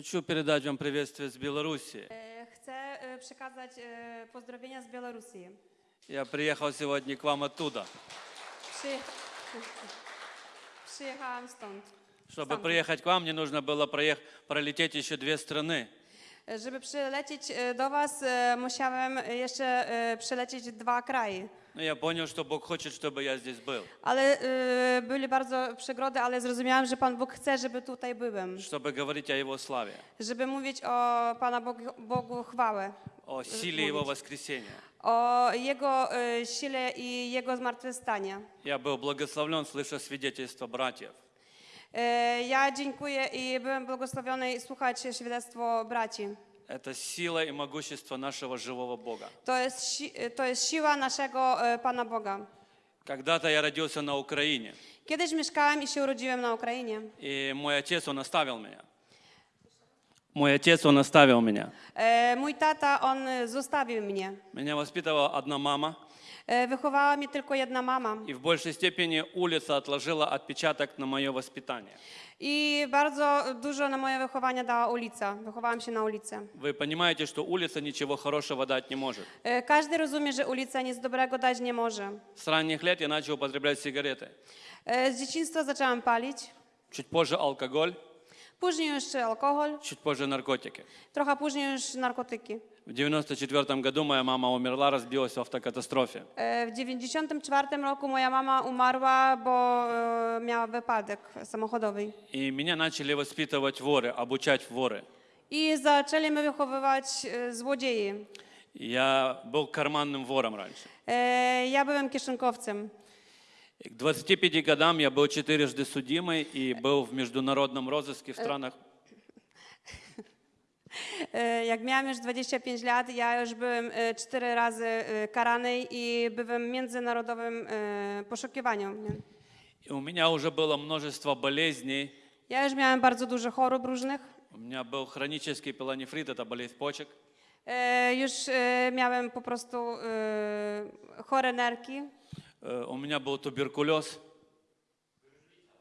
Хочу передать вам приветствие с Беларуси. E, Chcę e, przekazać pozdrowienia z Białorusi. Я приехал сегодня к вам оттуда. Przy... Przyjechałam stąd. Чтобы приехать к вам, мне нужно было проех- пролететь еще две страны. E, Żeby przylecieć e, do Was, e, musiałem jeszcze e, przelecieć dwa kraje. Но я понял, что Бог хочет, чтобы я здесь был. Ale e, były bardzo przegrody, ale zrozumiałam, że Pan Bóg chce, żeby tutaj byłem. Чтобы говорить о Его славе, Żeby mówić o Pana Bogu, Bogu chwałę. о силе Его воскресения. O Jego e, sile i Jego zmartwychwstania. Я был благословлен, слыша свидетельство братьев. E, Ja dziękuję i byłem błogosławiony słuchać świadectwo braci. Это сила и могущество нашего живого Бога. To jest, si- to jest siła naszego e, Pana Boga. Когда-то я родился на Украине, Kiedyś mieszkałem i się urodziłem na Ukrainie. и мой отец, он оставил меня. Мой отец, он оставил меня. Mój tata, on zostawił mnie. Меня воспитывала одна мама, Wychowała mnie tylko jedna mama. и в большей степени улица отложила отпечаток на мое воспитание. I bardzo dużo na moje wychowanie dała ulica. Wychowałam się na ulicy. Вы понимаете, что улица ничего хорошего дать не может. E, Każdy rozumie, że ulica nic dobrego dać nie może. С ранних лет я начал употреблять сигареты. E, Z dzieciństwa zaczęłam palić. Чуть позже алкоголь, Później już alkohol, чуть позже наркотики. trochę później już narkotyki. В 94 году моя мама умерла, разбилась в автокатастрофе. E, W 94 roku moja mama umarła, bo e, miała wypadek samochodowy. И меня начали воспитывать воры, обучать в воры. I zaczęli mnie wychowywać e, złodzieji. Я был карманным вором раньше. E, Ja byłem kieszonkowcem. И к 25 годам я был четырежды судимый и был в международном розыске в странах E, Jak miałam już 25 lat, ja już byłem e, cztery razy e, karany i byłem w międzynarodowym e, poszukiwaniu. nie? И у меня уже было множество болезней. Ja już miałem bardzo dużo chorób różnych. У меня был хронический пилонефрит, это болезнь почек. E, Już e, miałem po prostu e, chore nerki. Э, У меня был туберкулез.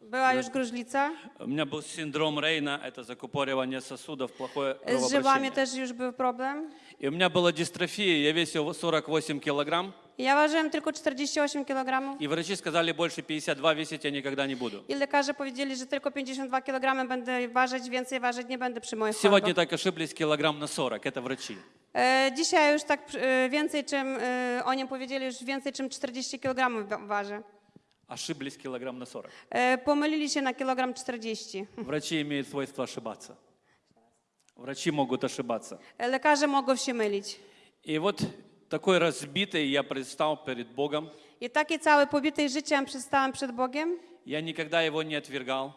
Była już gruźlica. У меня был синдром Рейна, это закупоривание сосудов, плохое Z żywami кровообращение. też już był problem. И у меня была дистрофия, я весил 48 килограмм, Ja ważyłem tylko 48 kg. и врачи сказали, больше 52 весить я никогда не буду. I lekarze powiedzieli, że tylko 52 kg będę ważyć, więcej ważyć nie będę przy moich Сегодня chorobach. так ошиблись килограмм на 40, это врачи. E, dzisiaj już tak e, więcej czym, e, oni powiedzieli, już więcej czym 40 kg wa- ważę. Ошиблись килограмм на 40. E, pomylili się na kilogram 40. Врачи имеют свойство ошибаться. Врачи могут ошибаться. E, lekarze mogą się mylić. И вот такой разбитый я предстал перед Богом. I takie całe pobite życiem przystałem przed Bogiem. Я никогда его не отвергал.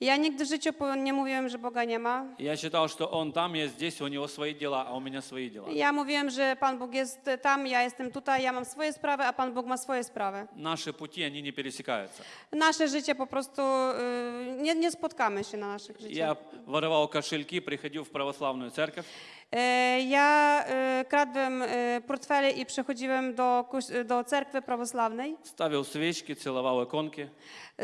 Ja nigdy w życiu po- nie mówiłem, że Boga nie ma. Я считал, что он там, я здесь, у него свои дела, а у меня свои дела. Ja mówiłem, że Pan Bóg jest tam, ja jestem tutaj, ja mam swoje sprawy, a Pan Bóg ma swoje sprawy. Наши пути, они не пересекаются. Nasze życie po prostu, y, nie, nie spotkamy się na naszych życiach. Я воровал кошельки, приходил в православную церковь, E, Ja y, kradłem y, portfele i przychodziłem do, koś- do cerkwy prawosławnej. ставил свечки, целовал иконки,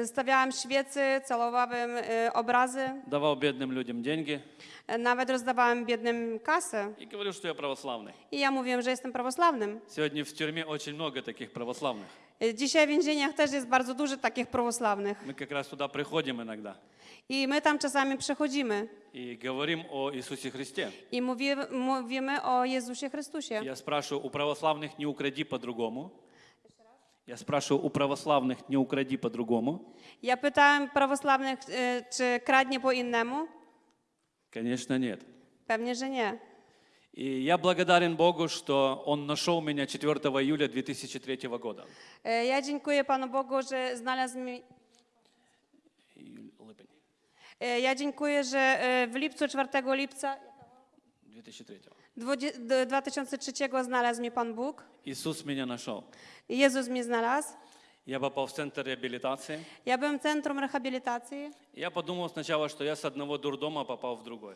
Stawiałem świecy, celowałem y, obrazy, давал бедным людям деньги e, nawet rozdawałem biednym kasę. и говорил, что я православный. I ja mówiłem, że jestem prawosławnym. Сегодня в тюрьме очень много таких православных. E, Dzisiaj w więzieniach też jest bardzo dużo takich prawosławnych. Мы как раз туда приходим иногда I my tam czasami przechodzimy и говорим о Иисусе Христе. i mówimy, mówimy o Jezusie Chrystusie. Я спрашиваю, у православных не укради по-другому. Я спрашиваю, у православных не укради по-другому. Ja pytałem prawosławnych, e, czy kradnie po innemu. Конечно, нет. Pewnie, że nie. И я благодарен Богу, что Он нашел меня 4 июля 2003 года. E, Ja dziękuję Panu Bogu, że znalazł e, Ja dziękuję, że e, w lipcu, 4 lipca 2003. 20 d- 2003 znalazł mnie Pan Bóg. Иисус меня нашел. Jezus mnie znalazł. Я попал в центр реабилитации. Ja byłem w centrum rehabilitacji. Я подумал сначала, что я с одного дурдома попал в другой.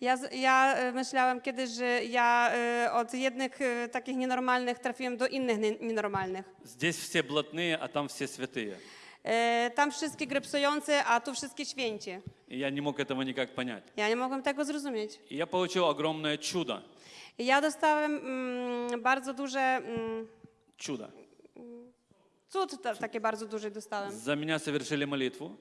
Ja, z- ja e, myślałem kiedyś, że ja e, od jednych e, takich nienormalnych trafiłem do innych nie- nienormalnych. Здесь все блатные, а там все святые. E, Tam wszystkie grypsujące, a tu wszystkie święci. И я не мог этого никак понять. Ja nie mogłem tego zrozumieć. И я получил огромное чудо. I ja dostałem mm, bardzo duże, mm, Чудо. cud ta, takie bardzo duże dostałem. За меня совершили молитву.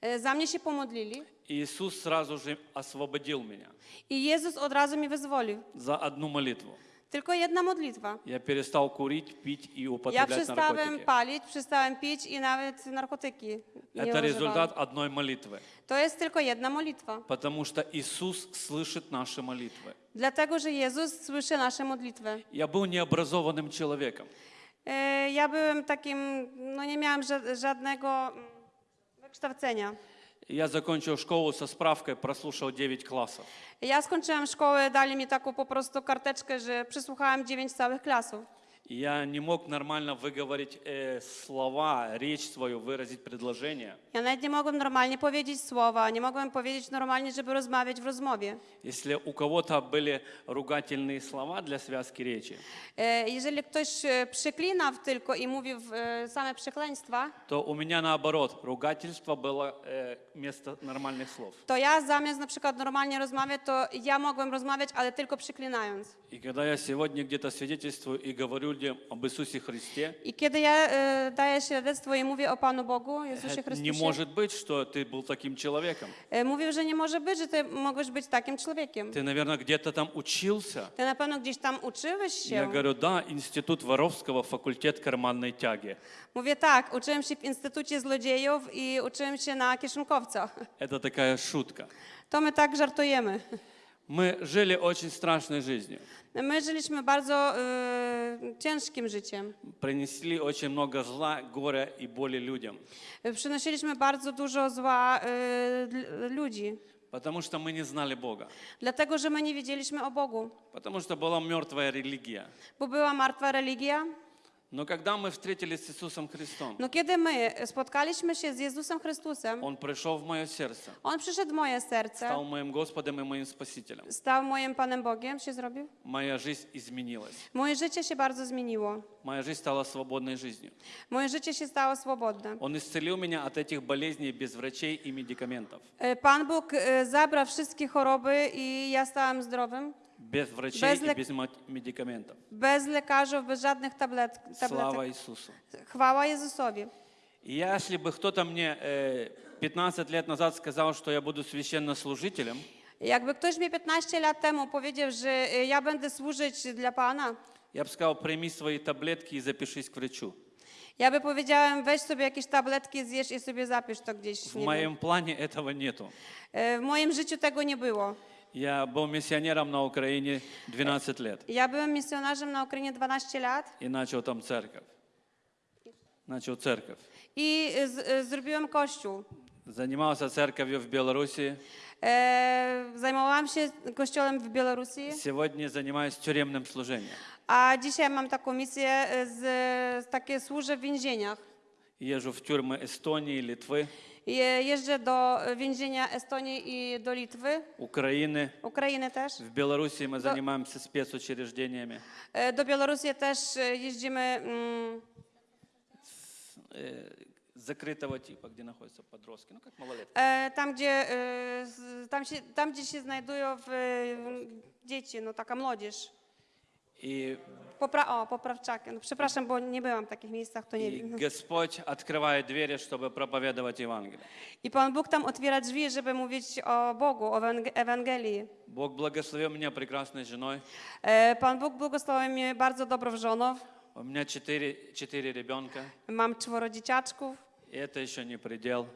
E, Za mnie się pomodlili И Иисус сразу же освободил меня i Jezus od razu mnie wyzwolił. за одну молитву. Tylko jedna modlitwa. Я перестал курить, пить и Ja употреблять przestałem наркотики. palić, przestałem pić i nawet narkotyki nie Это używałem. результат одной молитвы. To jest tylko jedna modlitwa. Потому что Иисус слышит наши молитвы. Dlatego, że Jezus słyszy nasze modlitwy. Я был необразованным человеком. E, Ja byłem takim, no nie miałam ża- żadnego mm, wykształcenia. Я закончил школу со справкой, прослушал 9 классов. Ja skończyłam szkołę, dali mi taką po prostu karteczkę, że przysłuchałam dziewięć całych klasów. Я не мог нормально выговорить э, слова, речь свою, выразить предложение. Я навіть не мог нормально powiedzieć слова, не мог powiedzieć нормально, чтобы разговаривать в разговоре. Если у кого-то были ругательные слова для связки речи. Э, если кто-то приклинав только и mówił э, саме przekleństwa. То у меня наоборот, ругательство было э, вместо нормальных слов. То я замість, например, нормально розмовляти, то я мог могłem розмовляти, но только приклинając. И когда я сегодня где-то свидетельствую и говорю людям об Иисусе Христе, I kiedy ja e, daję świadectwo i mówię o Panu Bogu, Jezusie это не Chrystusie, может быть, что ты был таким человеком. e, mówił, że nie może być, że ty mogłeś być takim człowiekiem. Ты, наверное, где-то там учился. Ty na pewno gdzieś tam uczyłeś Я się. говорю, да, институт Воровского, факультет карманной тяги. Mówię tak, uczyłem się w Instytucie Złodziejów i uczyłem się na kieszonkowca. Это такая шутка. To my tak żartujemy. Мы жили очень страшной жизнью. My żyliśmy bardzo e, ciężkim życiem. Принесли очень много зла, горя и боли людям. Przynosiliśmy bardzo dużo zła e, l- ludzi, Потому что мы не знали Бога. dlatego że my nie wiedzieliśmy o Bogu, Потому что была mертвая религия. bo była martwa religia. Но когда мы встретились с Иисусом Христом, No kiedy my spotkaliśmy się z Jezusem Chrystusem, Он пришел в мое сердце, On przyszedł w moje serce, стал моим Господом и моим Спасителем. stał moim Panem Bogiem, się zrobił. Моя жизнь изменилась. Moje życie się bardzo zmieniło. Моя жизнь стала свободной жизнью. Moje życie się stało swobodne. Он исцелил меня от этих болезней без врачей и медикаментов. E, Pan Bóg e, zabrał wszystkie choroby i ja stałam zdrowym. Без врачей без лек... и без медикаментов. Без лекарств, без жадных таблет... таблеток. Слава Иисусу. Хвала Иисусові. Если бы кто-то мне э, 15 лет назад сказал, что я буду священнослужителем, Якби хтось мені 15 лет тому повідів, що я буду служити для Пана, я б сказав, прийми свої таблетки і запишись к врачу. Я бы powiedziałem, weź sobie jakieś tabletki, zjesz i sobie zapisz to gdzieś. В moim planie этого нету. В moim życiu tego не było. Я был миссионером на Украине 12 лет Ja byłem misjonarzem na Ukrainie 12 lat и начал там церковь. Начал церковь. i e, z, e, zrobiłem kościół. Занимался церковью в Беларуси. E, zajmowałam się kościołem w Białorusi, Сегодня занимаюсь тюремным служением. a dzisiaj mam taką misję, e, z, z takie służę w więzieniach. Jeżdżą w тюрми Estonii, Litwy. Jeżdżę do więzienia Estonii i do Litwy. Ukrainy. Ukrainy też. W Białorusi my do... zajmujemy się specjuczereżdzieniami. Do Białorusi też jeździmy... Mm... Закрытого типа, где находятся подростки, ну как малолетки. Там, где, там, там, где się znajdują w, dzieci, no taka młodzież. И, Popra o, poprawczaki. No, przepraszam, bo nie byłam w takich miejscach, to nie и wiem. Господь открывает двери, чтобы проповедовать Евангелие. I Pan Bóg tam otwiera drzwi, żeby mówić o Bogu, o Ewang- Ewangelii. Бог благословил меня прекрасной женой. E, Pan Bóg błogosławił mnie bardzo dobrą żoną. У меня четыре, четыре ребенка. Mam czworo dzieciaczków. И это еще не предел,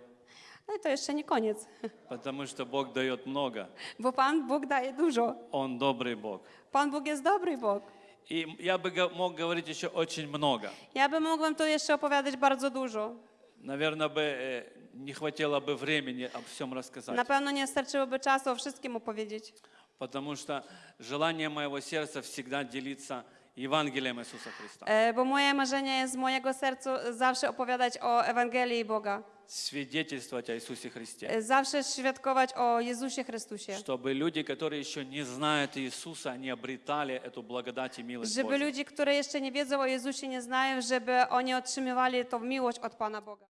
I to jeszcze nie koniec, потому что Бог дает много. bo Pan Bóg daje dużo. Он добрый Бог. Pan Bóg jest dobry Bóg. И я бы мог говорить еще очень много. Ja bym mogłem tu jeszcze opowiadać bardzo dużo. Наверное, бы э, не хватило бы времени об всем рассказать. Na pewno nie starczyłoby czasu o wszystkim opowiedzieć. Потому что желание моего сердца всегда делиться Евангелием Иисуса Христа. E, Bo moje marzenie jest z mojego serca zawsze opowiadać o Ewangelii Boga. Свидетельствовать о Иисусе Христе. E, Zawsze świadkować o Jezusie Chrystusie. Чтобы люди, которые еще не знают Иисуса, они обретали эту благодать и милость Żeby Божью. ludzie, które jeszcze nie wiedzą o Jezusie, nie znają, żeby oni otrzymywali tą miłość od Pana Boga.